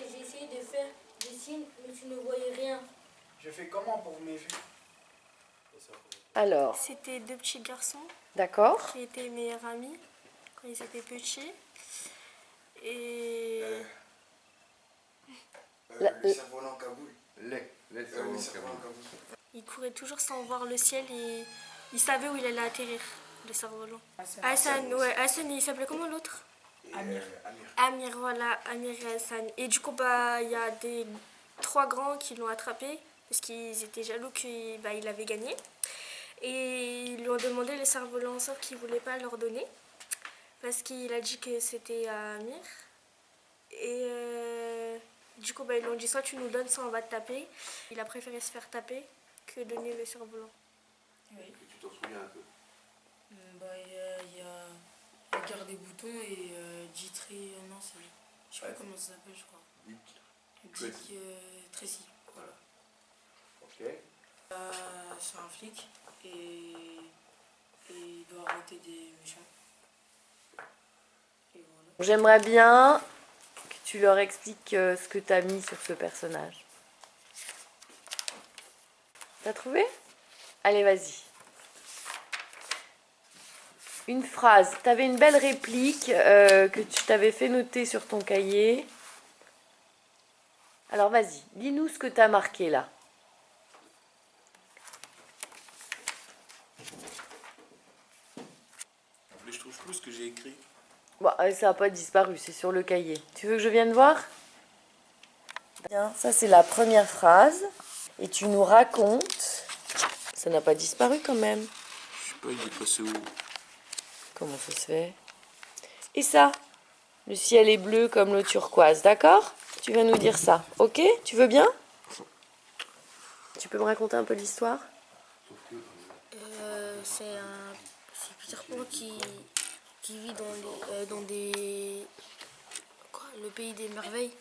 j'ai essayé de faire des signes, mais tu ne voyais rien. Je fais comment pour mes vues? Alors, C'était deux petits garçons d'accord. qui étaient meilleurs amis quand ils étaient petits. Et Euh, La- le cerf-volant Kaboul. Les, les Euh, le. Kaboul. ils couraient toujours sans voir le ciel et ils savaient où il allait atterrir, le cerf-volant. Hassan, ouais, Hassan, il s'appelait comment l'autre? Amir. Amir, voilà, Amir et Hassan. Et du coup, bah, il y a des trois grands qui l'ont attrapé parce qu'ils étaient jaloux qu'il bah, il avait gagné. Et ils lui ont demandé le cerf-volant sauf qu'il ne voulait pas leur donner parce qu'il a dit que c'était à Amir. Et euh, du coup, bah, ils lui ont dit soit tu nous donnes, soit on va te taper. Il a préféré se faire taper que donner le cerf-volant. Que tu t'en souviens un peu? Euh, bah, a, y a la guerre des boutons et euh, euh, non, c'est. Je sais pas comment ça s'appelle, je crois. Dick. Dick euh, Tracy, voilà. Ok. Euh, c'est un flic et, et il doit arrêter des méchants. Et voilà. J'aimerais bien que tu leur expliques euh, ce que tu as mis sur ce personnage. T'as trouvé? Allez, vas-y. Une phrase. Tu avais une belle réplique euh, que tu t'avais fait noter sur ton cahier. Alors vas-y, dis-nous ce que tu as marqué là. Mais je trouve plus ce que j'ai écrit. Euh, ça n'a pas disparu, c'est sur le cahier. Tu veux que je vienne voir? Bien, ça c'est la première phrase. Et tu nous racontes. Ça n'a pas disparu quand même. Je sais pas, il est passé où? Comment ça se fait Et ça Le ciel est bleu comme l'eau turquoise, d'accord Tu vas nous dire ça, ok Tu veux bien Tu peux me raconter un peu l'histoire Euh, c'est un Peter Pan qui, qui vit dans, les, euh, dans des quoi, le pays des merveilles.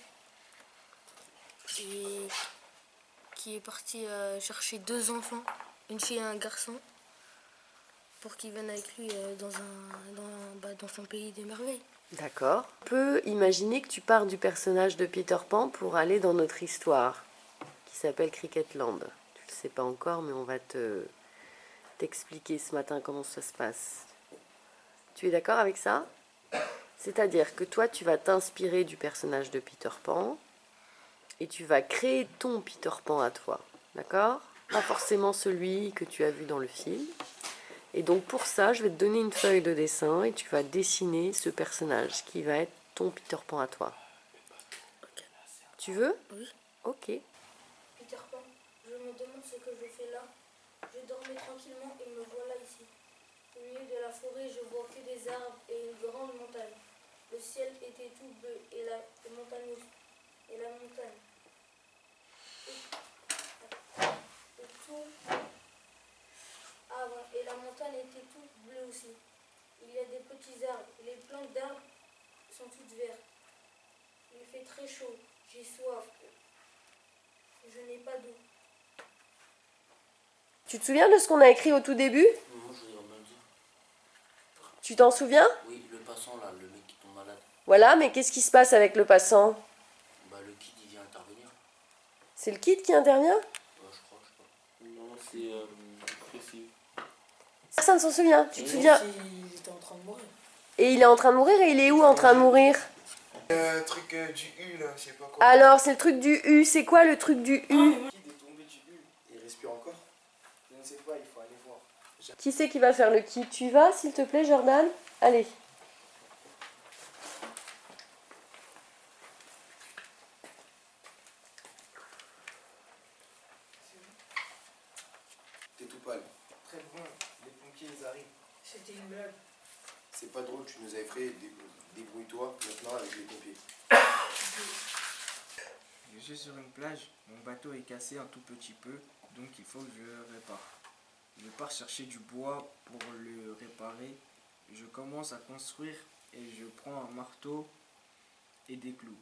Et qui est parti euh, chercher deux enfants, une fille et un garçon, pour qu'ils viennent avec lui euh, dans, un, dans, bah, dans son pays des merveilles. D'accord. On peut imaginer que tu pars du personnage de Peter Pan pour aller dans notre histoire, qui s'appelle Cricketland. Tu le sais pas encore, mais on va te t'expliquer ce matin comment ça se passe. Tu es d'accord avec ça? C'est-à-dire que toi, tu vas t'inspirer du personnage de Peter Pan et tu vas créer ton Peter Pan à toi. D'accord? Pas forcément celui que tu as vu dans le film. Et donc pour ça, je vais te donner une feuille de dessin et tu vas dessiner ce personnage qui va être ton Peter Pan à toi. Tu veux? Oui. Ok. Peter Pan, je me demande ce que je fais là. Je dormais tranquillement et me voilà ici. Au milieu de la forêt, je vois que des arbres et une grande montagne. Le ciel était tout bleu et la montagne. Et la montagne. Et, et tout. Ah bon, et la montagne était toute bleue aussi. Il y a des petits arbres. Les plantes d'arbres sont toutes vertes. Il fait très chaud. J'ai soif. Je n'ai pas d'eau. Tu te souviens de ce qu'on a écrit au tout début? Moi, je bien dire. Tu t'en souviens? Oui, le passant là, le mec qui tombe malade, Voilà, mais qu'est-ce qui se passe avec le passant? Bah le kid il vient intervenir. C'est le kid qui intervient? Ouais, je crois, je sais pas. Non, c'est euh, précis. Personne s'en souvient. Tu te souviens Il était en train de mourir. Et il est en train de mourir et il est où en train de mourir? Euh, truc euh, du U là, je sais pas quoi. Alors, c'est le truc du U. C'est quoi le truc du U? Le kid est tombé du U. Il respire encore? Je ne sais pas, il faut aller voir. Qui c'est qui va faire le kid Tu vas, s'il te plaît, Jordan? Allez. T'es tout pâle. Très bon, les pompiers ils arrivent. C'était une blague. C'est pas drôle, tu nous as effrayés. Dé- Débrouille-toi maintenant avec les pompiers. Je suis sur une plage, mon bateau est cassé un tout petit peu, donc il faut que je le répare. Je pars chercher du bois pour le réparer. Je commence à construire et je prends un marteau et des clous.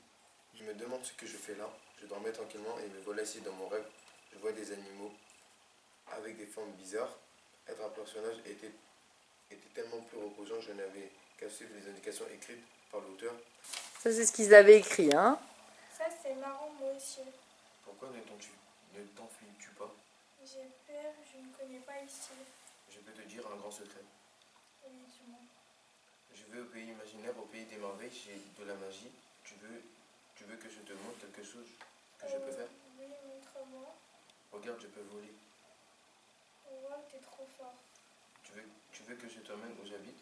Je me demande ce que je fais là. Je dormais tranquillement et me voilà ici dans mon rêve. Je vois des animaux avec des formes bizarres. Être un personnage était, était tellement plus reposant, je n'avais qu'à suivre les indications écrites par l'auteur. Ça, c'est ce qu'ils avaient écrit, hein Ça, c'est marrant, moi aussi. Pourquoi ne t'en- ne t'enfuis-tu pas? J'ai peur, je ne connais pas ici. Je peux te dire un grand secret. Oui, dis-moi. Je vais au pays imaginaire, au pays des merveilles, j'ai de la magie. Tu veux, tu veux que je te montre quelque chose que je peux Euh, faire? Oui, montre-moi. Regarde, je peux voler. T'es trop fort. Tu veux, tu veux que je t'emmène où j'habite?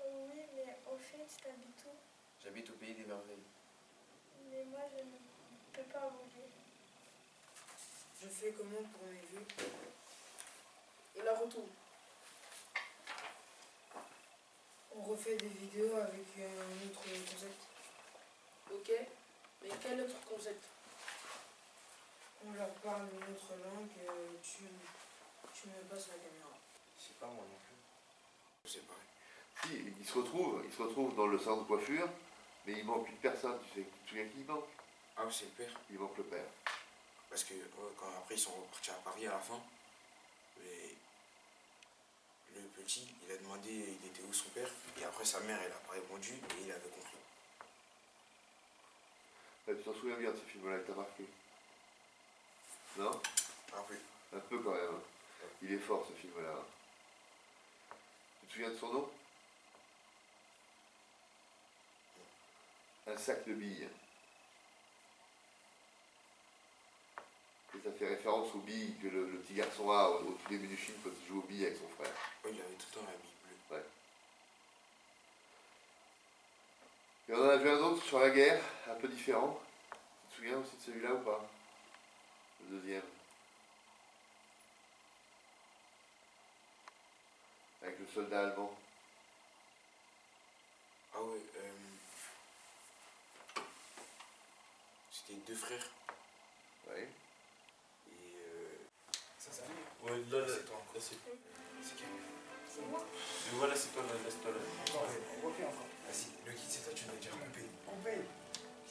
Euh, oui, mais au fait, t'habites où? J'habite au pays des merveilles. Mais moi, je ne peux pas voler. Je fais comment pour mes vues? Et la retourne. On refait des vidéos avec un autre concept. Ok, mais quel autre concept? On leur parle une autre langue, euh, tu, tu me passes la caméra. Sais pas moi non plus. Sais pas. Si, ils se retrouvent, ils se retrouvent dans le salon de coiffure, mais il manque une personne, tu sais, tu te souviens qui il manque? Ah oui, c'est le père. Il manque le père. Parce que ouais, quand après ils sont repartis à Paris à la fin, et le petit, il a demandé il était où son père, et après sa mère elle a pas répondu et il avait compris. Ah, tu t'en souviens bien de ce film-là, il t'a marqué? Non? Ah oui. Un peu quand même. hein. Il est fort ce film-là. Tu te souviens de son nom? Un sac de billes. Et ça fait référence aux billes que le, le petit garçon a au, au tout début du film quand il joue aux billes avec son frère. Oui, il avait tout le temps la bille bleue. Et on en a vu un autre sur la guerre, un peu différent. Tu te souviens aussi de celui-là ou pas? Le deuxième. Avec le soldat allemand. Ah ouais, euh, c'était deux frères. Oui. Et euh, ça, ça Ouais, là, là, C'est toi encore. c'est. C'est qui C'est moi. Mais voilà, c'est toi là, laisse-toi là. on refait encore. Vas-y, le kit c'est toi, tu m'as déjà coupé. Coupé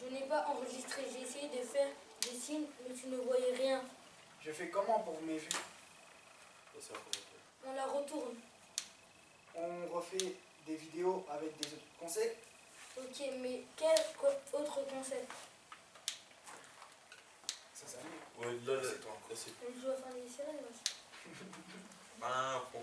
Je n'ai pas enregistré, j'ai essayé de faire des signes, mais tu ne voyais rien. Je fais comment pour c'est commentaire. On la retourne. On refait des vidéos avec des autres concepts. Ok, mais quel autre concept Ça, ça Ouais, là, là, C'est toi là, c'est. On joue à fin des sirènes, pam, pom.